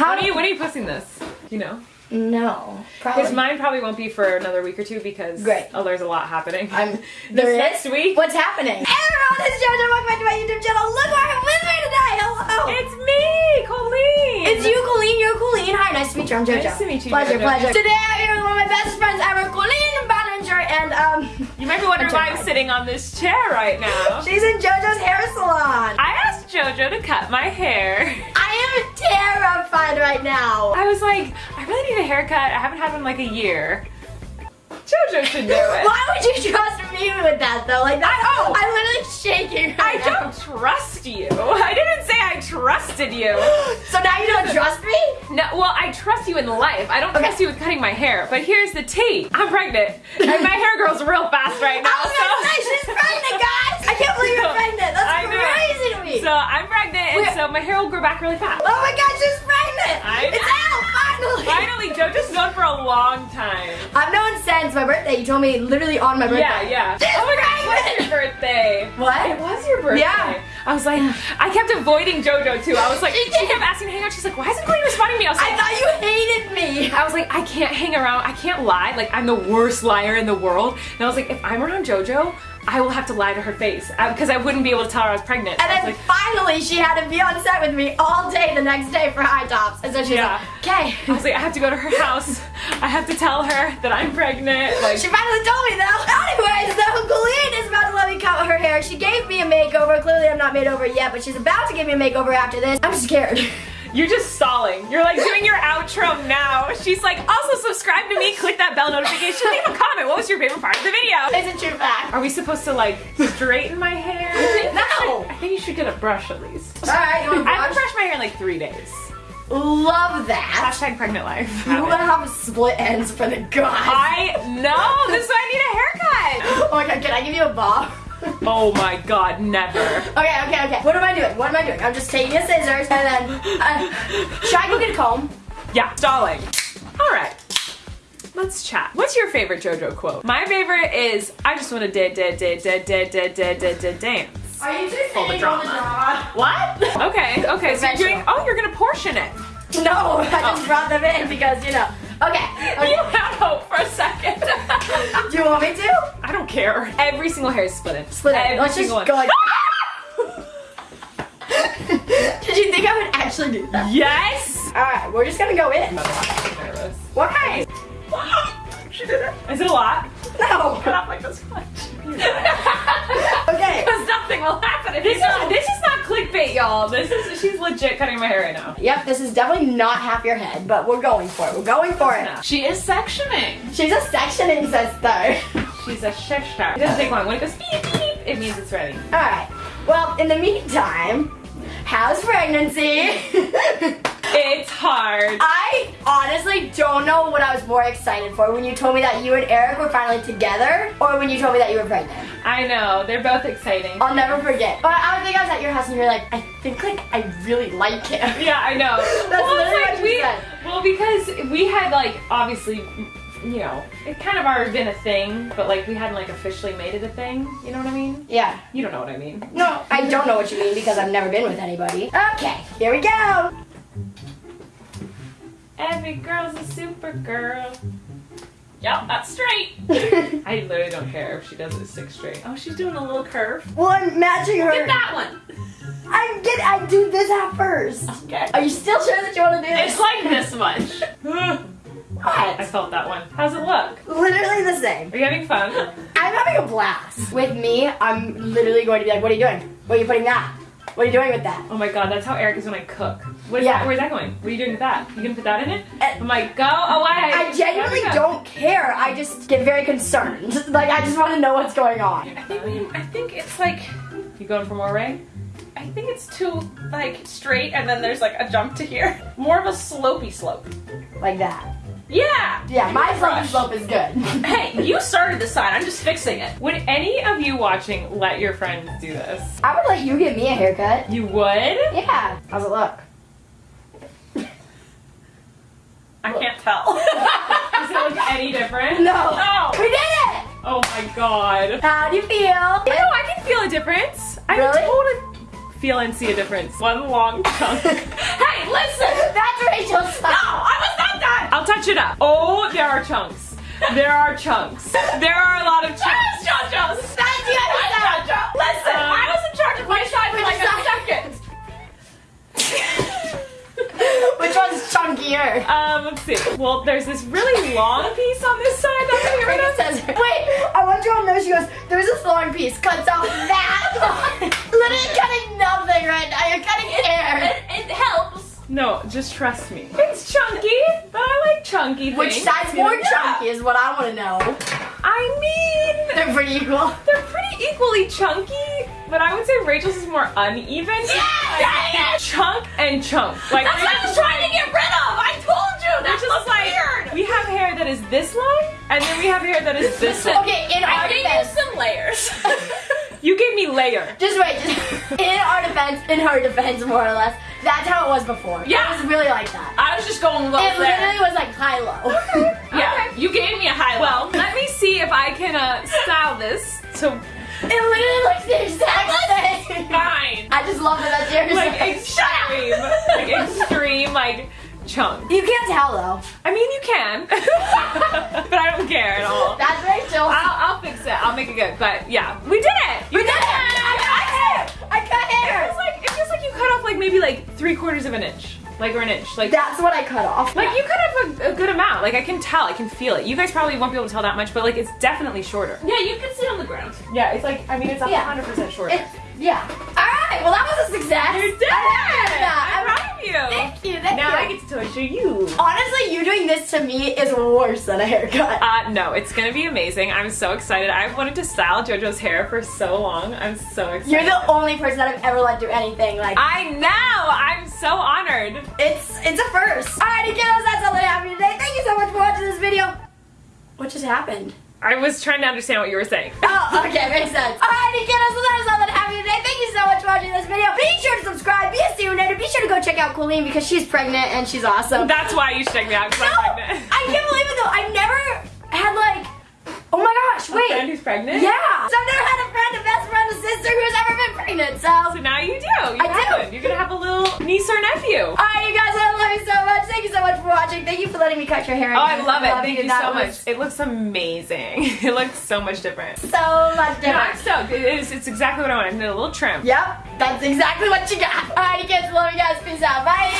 How? When are you, when are you posting this? Do you know? No, probably. Because mine probably won't be for another week or two because Great. oh, there's a lot happening. I'm this there is? next week. What's happening? Hey everyone, this is JoJo. Welcome back to my YouTube channel. Look who I have with me today. Hello. It's me, Colleen. It's you, Colleen. You're Colleen. Hi, nice to meet you. I'm JoJo. Nice to meet you, Pleasure, JoJo. pleasure. Today I'm here with one of my best friends ever, Colleen Ballinger, and um, You might be wondering why I'm sitting on this chair right now. she's in JoJo's hair salon. I asked JoJo to cut my hair. I right now. I was like, I really need a haircut. I haven't had one in like a year. JoJo should do it. Why would you trust me with that though? Like that, I- oh. I'm literally shaking. I now. don't trust you. I didn't say I trusted you. So now you don't trust me? No, well, I trust you in life. I don't Okay. trust you with cutting my hair. But here's the tea. I'm pregnant. And my hair grows real fast right now. I was gonna say she's pregnant, guys. I can't believe you're pregnant. That's I know. to me. So I'm pregnant, and Wait. so my hair will grow back really fast. oh my God, JoJo's known for a long time. I've known since my birthday. You told me literally on my birthday. Yeah, yeah. She's oh my god, it was your birthday. What? It was your birthday. Yeah. I was like, I kept avoiding JoJo too. I was like, She she kept asking to hang out. She's like, why isn't Chloe responding to me? I was like, I thought you hated me. I was like, I can't hang around. I can't lie. Like, I'm the worst liar in the world. And I was like, if I'm around JoJo, I will have to lie to her face uh, because I wouldn't be able to tell her I was pregnant. And then like, finally, she had to be on set with me all day the next day for high tops. And so she's Yeah. like, okay. I was like, I have to go to her house. I have to tell her that I'm pregnant. Like, She finally told me though. Anyways, though, Colleen is about to let me cut her hair. She gave me a makeover. Clearly, I'm not made over yet, but she's about to give me a makeover after this. I'm scared. You're just stalling. You're like doing your outro now. She's like, also subscribe to me, click that bell notification, leave a comment. What was your favorite part of the video? Isn't your back? Are we supposed to like straighten my hair? No. I think you should get a brush at least. All right, you want I haven't brush? brushed my hair in like three days. Love that. Hashtag pregnant life. You want to have split ends for the guys. I know. This is why I need a haircut. Oh my god, can I give you a bob? Oh my god, never. Okay, okay, okay. What am I doing? What am I doing? I'm just taking a scissors and then. Uh, should I go get a comb? Yeah, stalling. All right. Let's chat. What's your favorite JoJo quote? My favorite is, "I just want to da da da da da da da da da dance." Are you just All the saying all the drama. drama? What? Okay, okay. So you're doing. Oh, you're gonna portion it. No, I just Oh. brought them in because you know. Okay. okay. You had hope for a second. Do you want me to? I don't care. Every single hair is split in. Split it. Every Let's just single one. go like. Did you think I would actually do that? Yes. All right, we're just gonna go in. Why? She did it. Is it a lot? No. Cut off like this much. Okay. Because nothing will happen. This is this is not clickbait, y'all. This is she's legit cutting my hair right now. Yep, this is definitely not half your head, but we're going for it. We're going for it. She is sectioning. She's a sectioning sister. She's a shifter. It doesn't take long. When it goes beep beep, it means it's ready. All right. Well, in the meantime, how's pregnancy? It's hard. I honestly don't know what I was more excited for when you told me that you and Erik were finally together, or when you told me that you were pregnant. I know they're both exciting. I'll never forget. But I think I was at your house and you were like, I think like I really like him. Yeah, I know. That's well, literally like what you we, said. well, because we had like obviously, you know, it kind of already been a thing, but like we hadn't like officially made it a thing. You know what I mean? Yeah. You don't know what I mean. No, I don't know what you mean because I've never been with anybody. Okay, here we go. Every girl's a super girl. Yep, that's straight. I literally don't care if she does it six straight. Oh, she's doing a little curve. well, I'm matching her. Get that one. I get. I do this at first. Okay. Are you still sure that you want to do this? It's like this much. I felt that one. How's it look? Literally the same. Are you having fun? I'm having a blast. With me, I'm literally going to be like, what are you doing? Where are you putting that? What are you doing with that? Oh my god, that's how Erik is when I cook. What is Yeah. that? Where's that going? What are you doing with that? You gonna put that in it? Uh, I'm like, go away. I genuinely There we go. don't care. I just get very concerned. Like, I just want to know what's going on. I think we, I think it's like you going for more Ray? I think it's too like straight and then there's like a jump to here. More of a slopey slope. Like that. Yeah. Yeah, my Brush. slope is good. Hey, you started the sign. I'm just fixing it. Would any of you watching let your friends do this? I would let you give me a haircut. You would? Yeah. How's it look? I can't tell. Does it look any different? No. No. We did it! Oh my god. How do you feel? No, I can feel a difference. I Really? can totally feel and see a difference. One long chunk. hey, listen! That's Rachel touch it up. Oh, there are chunks. There are chunks. There are a lot of chunks. JoJo's. That's the other. JoJo. Listen, Um, I was in charge of my side for like a second. Which one's chunkier? Um, let's see. Well, there's this really long piece on this side that get rid of. Says, Wait, I want you all to know she goes, there's this long piece, cuts off that long. Literally cutting nothing right now. You're cutting hair. It, it helps. No, just trust me. It's chunky, but I like chunky Which things. side's more Yeah. chunky is what I want to know. I mean, They're pretty equal. they're pretty equally chunky, but I would say Rachel's is more uneven. Dang it! Chunk and chunk. Like That's what I was trying to get rid of. I told you. That Which is looks like weird. we have hair that is this long, and then we have hair that is this long. Okay, in I our defense. some layers. You gave me layer. Just wait. Just, in our defense, in her defense, more or less, that's how it was before. Yeah. It was really like that. I was just going low It there. literally was like high low. Yeah, you gave me a high low. Well, low. let me see if I can uh, style this to it literally looks the exact same. Fine. I just love that that's yours. like extreme, like extreme, like chunk. you can't tell though. I mean, you can, but I don't care at all. That's Rachel. I'll, I'll fix it. I'll make it good. But yeah, we did it. You we did it. I cut hair. I cut It hair. feels like it feels like you cut off like maybe like three quarters of an inch, like or an inch, like. That's what I cut off. Like you cut off a, a good amount. Like I can tell, I can feel it. You guys probably won't be able to tell that much, but like it's definitely shorter. Yeah, you can sit on the ground. Yeah, it's like I mean it's a hundred percent shorter. It's, yeah. All right. Well, that was a success. You did I it! Did that. I'm proud of you. Thank you. Thank now you. I get to torture you. Honestly, you doing this to me is worse than a haircut. Uh, no, it's gonna be amazing. I'm so excited. I've wanted to style JoJo's hair for so long. I'm so excited. You're the only person that I've ever let do anything like. I know. I'm so honored. It's it's a first. Alrighty, kiddos, that's all that happened today. Thank you so much for watching this video. What just happened? I was trying to understand what you were saying. Oh, okay, makes sense. Alrighty, kiddos, so that is all that happened today. Thank you so much for watching this video. Be sure to subscribe, be a student, and be sure to go check out Colleen because she's pregnant and she's awesome. That's why you should check me out. 'cause no, I'm pregnant. I can't believe it though. I've never had like, oh my gosh, A friend wait. who's pregnant. Yeah. Thank you for letting me cut your hair. Oh, I again. love it. Thank you That so was much. It looks amazing. It looks so much different. So much No, I'm different. stoked. It is, it's exactly what I wanted. I need a little trim. Yep, that's exactly what you got. Alright, kids, love you guys. Peace out. Bye.